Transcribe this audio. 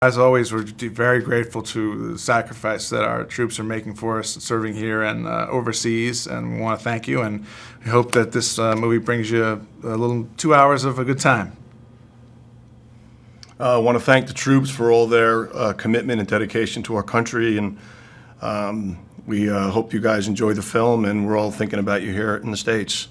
As always, we're very grateful to the sacrifice that our troops are making for us, serving here and uh, overseas, and we want to thank you. And we hope that this uh, movie brings you a, a little two hours of a good time. Uh, I want to thank the troops for all their uh, commitment and dedication to our country, and um, we uh, hope you guys enjoy the film, and we're all thinking about you here in the States.